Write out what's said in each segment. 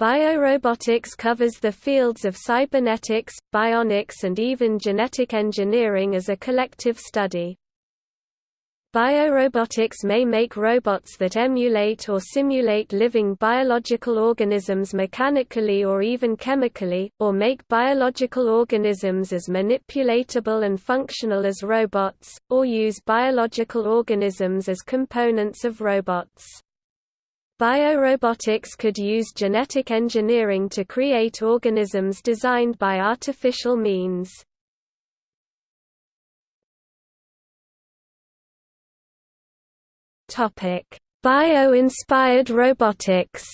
Biorobotics covers the fields of cybernetics, bionics and even genetic engineering as a collective study. Biorobotics may make robots that emulate or simulate living biological organisms mechanically or even chemically, or make biological organisms as manipulatable and functional as robots, or use biological organisms as components of robots. Biorobotics could use genetic engineering to create organisms designed by artificial means. Bio-inspired robotics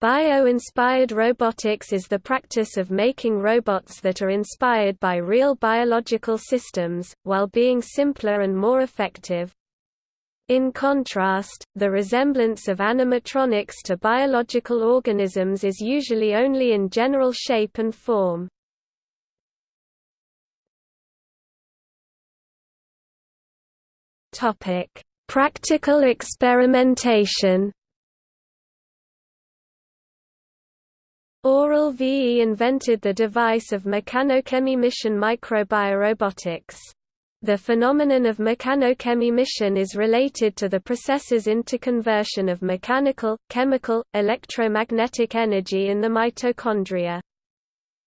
Bio-inspired robotics is the practice of making robots that are inspired by real biological systems, while being simpler and more effective. In contrast, the resemblance of animatronics to biological organisms is usually only in general shape and form. Practical experimentation Aurel VE invented the device of mechanochemy microbiorobotics. The phenomenon of mechanochemy is related to the processes interconversion of mechanical, chemical, electromagnetic energy in the mitochondria.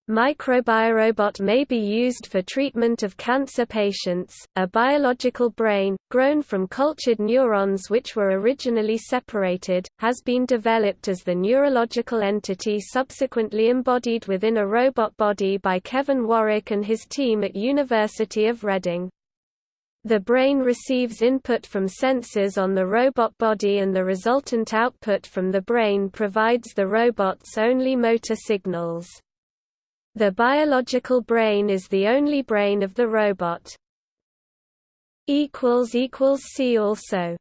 Microbiorobot may be used for treatment of cancer patients. A biological brain, grown from cultured neurons which were originally separated, has been developed as the neurological entity subsequently embodied within a robot body by Kevin Warwick and his team at University of Reading. The brain receives input from sensors on the robot body and the resultant output from the brain provides the robot's only motor signals. The biological brain is the only brain of the robot. See also